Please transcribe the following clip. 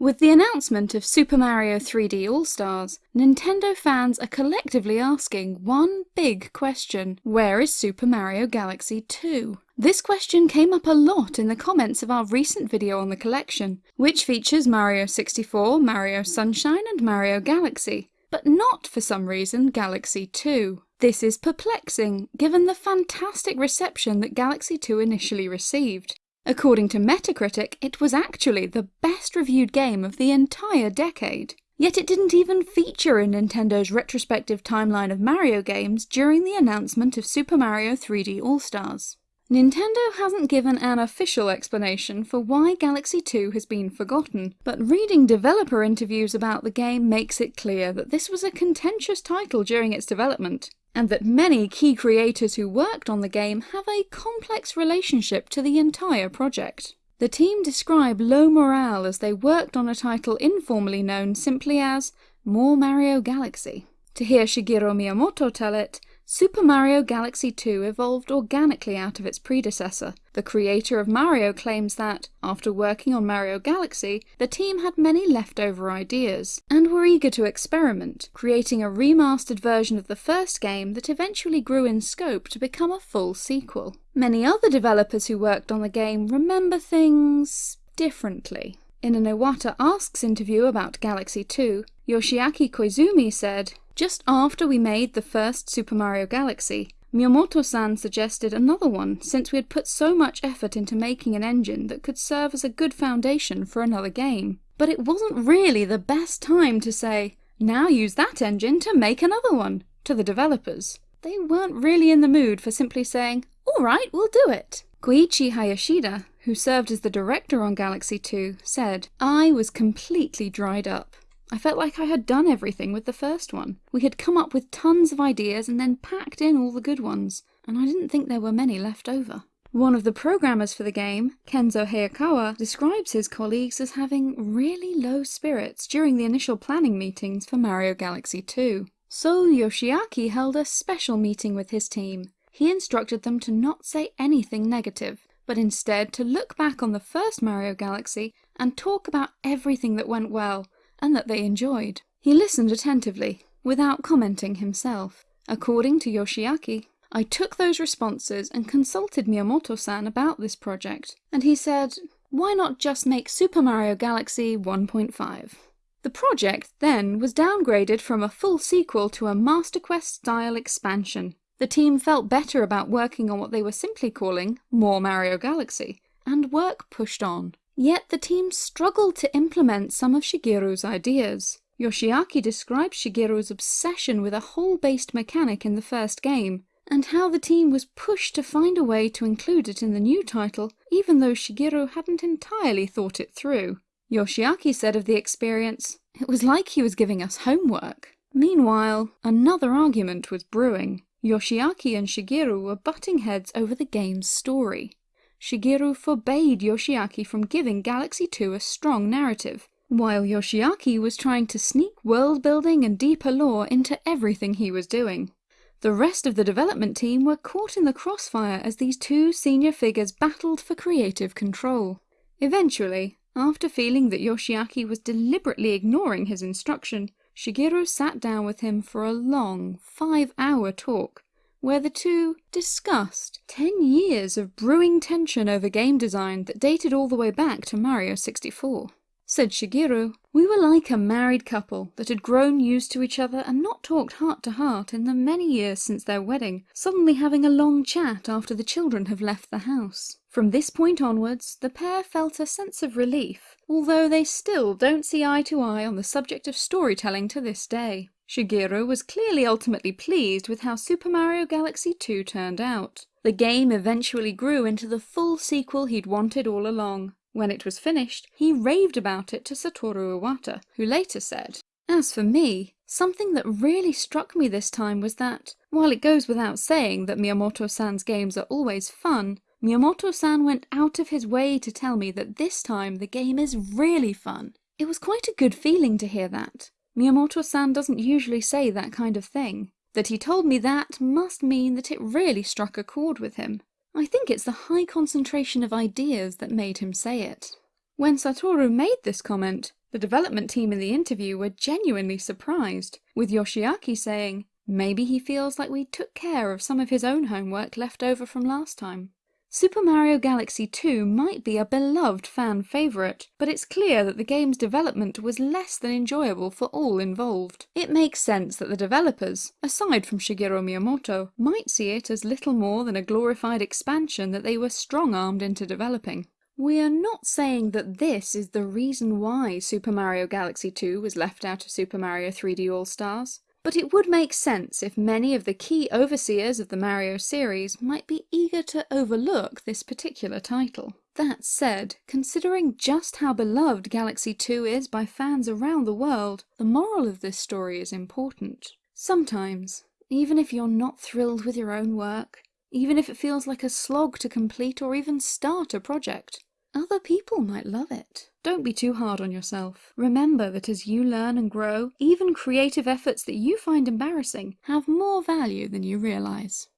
With the announcement of Super Mario 3D All-Stars, Nintendo fans are collectively asking one big question. Where is Super Mario Galaxy 2? This question came up a lot in the comments of our recent video on the collection, which features Mario 64, Mario Sunshine and Mario Galaxy, but not for some reason Galaxy 2. This is perplexing, given the fantastic reception that Galaxy 2 initially received. According to Metacritic, it was actually the best reviewed game of the entire decade. Yet it didn't even feature in Nintendo's retrospective timeline of Mario games during the announcement of Super Mario 3D All-Stars. Nintendo hasn't given an official explanation for why Galaxy 2 has been forgotten, but reading developer interviews about the game makes it clear that this was a contentious title during its development and that many key creators who worked on the game have a complex relationship to the entire project. The team describe low morale as they worked on a title informally known simply as More Mario Galaxy. To hear Shigeru Miyamoto tell it, Super Mario Galaxy 2 evolved organically out of its predecessor. The creator of Mario claims that, after working on Mario Galaxy, the team had many leftover ideas, and were eager to experiment, creating a remastered version of the first game that eventually grew in scope to become a full sequel. Many other developers who worked on the game remember things differently. In an Iwata Asks interview about Galaxy 2, Yoshiaki Koizumi said, just after we made the first Super Mario Galaxy, Miyamoto-san suggested another one since we had put so much effort into making an engine that could serve as a good foundation for another game. But it wasn't really the best time to say, now use that engine to make another one, to the developers. They weren't really in the mood for simply saying, alright, we'll do it. Koichi Hayashida, who served as the director on Galaxy 2, said, I was completely dried up. I felt like I had done everything with the first one. We had come up with tons of ideas and then packed in all the good ones, and I didn't think there were many left over. One of the programmers for the game, Kenzo Hayakawa, describes his colleagues as having really low spirits during the initial planning meetings for Mario Galaxy 2. So Yoshiaki held a special meeting with his team. He instructed them to not say anything negative, but instead to look back on the first Mario Galaxy and talk about everything that went well, and that they enjoyed. He listened attentively, without commenting himself. According to Yoshiaki, I took those responses and consulted Miyamoto-san about this project, and he said, why not just make Super Mario Galaxy 1.5? The project then was downgraded from a full sequel to a Master Quest style expansion. The team felt better about working on what they were simply calling More Mario Galaxy, and work pushed on. Yet the team struggled to implement some of Shigeru's ideas. Yoshiaki describes Shigeru's obsession with a hole-based mechanic in the first game, and how the team was pushed to find a way to include it in the new title, even though Shigeru hadn't entirely thought it through. Yoshiaki said of the experience, it was like he was giving us homework. Meanwhile, another argument was brewing. Yoshiaki and Shigeru were butting heads over the game's story. Shigeru forbade Yoshiaki from giving Galaxy 2 a strong narrative, while Yoshiaki was trying to sneak world building and deeper lore into everything he was doing. The rest of the development team were caught in the crossfire as these two senior figures battled for creative control. Eventually, after feeling that Yoshiaki was deliberately ignoring his instruction, Shigeru sat down with him for a long, five-hour talk where the two discussed 10 years of brewing tension over game design that dated all the way back to Mario 64. Said Shigeru, we were like a married couple that had grown used to each other and not talked heart to heart in the many years since their wedding, suddenly having a long chat after the children have left the house. From this point onwards, the pair felt a sense of relief, although they still don't see eye to eye on the subject of storytelling to this day. Shigeru was clearly ultimately pleased with how Super Mario Galaxy 2 turned out. The game eventually grew into the full sequel he'd wanted all along. When it was finished, he raved about it to Satoru Iwata, who later said, As for me, something that really struck me this time was that, while it goes without saying that Miyamoto-san's games are always fun, Miyamoto-san went out of his way to tell me that this time the game is really fun. It was quite a good feeling to hear that. Miyamoto-san doesn't usually say that kind of thing. That he told me that must mean that it really struck a chord with him. I think it's the high concentration of ideas that made him say it. When Satoru made this comment, The development team in the interview were genuinely surprised, with Yoshiaki saying, maybe he feels like we took care of some of his own homework left over from last time. Super Mario Galaxy 2 might be a beloved fan favourite, but it's clear that the game's development was less than enjoyable for all involved. It makes sense that the developers, aside from Shigeru Miyamoto, might see it as little more than a glorified expansion that they were strong-armed into developing. We are not saying that this is the reason why Super Mario Galaxy 2 was left out of Super Mario 3D All-Stars. But it would make sense if many of the key overseers of the Mario series might be eager to overlook this particular title. That said, considering just how beloved Galaxy 2 is by fans around the world, the moral of this story is important. Sometimes, even if you're not thrilled with your own work, even if it feels like a slog to complete or even start a project, other people might love it. Don't be too hard on yourself. Remember that as you learn and grow, even creative efforts that you find embarrassing have more value than you realise.